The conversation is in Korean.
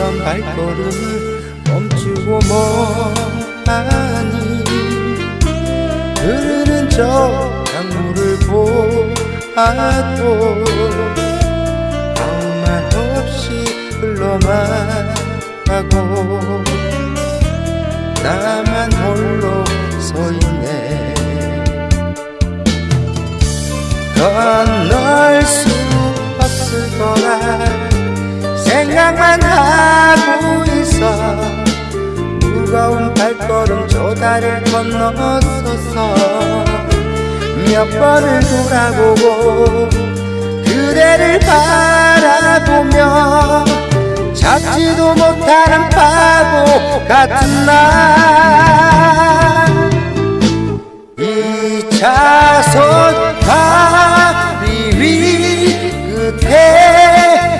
멈추던 발걸음을 멈추고 뭐하니 흐르는 저 강물을 보아도 아무 말 없이 흘러만 가고 나만 홀로 서 있네. 건널 수 없을 거라 생각만 하 가고 있어 무거운 발걸음 저 다리를 건너었어 몇 번을 돌아보고 그대를 바라보며 찾지도 못하는 바보 같은 나 2차선 가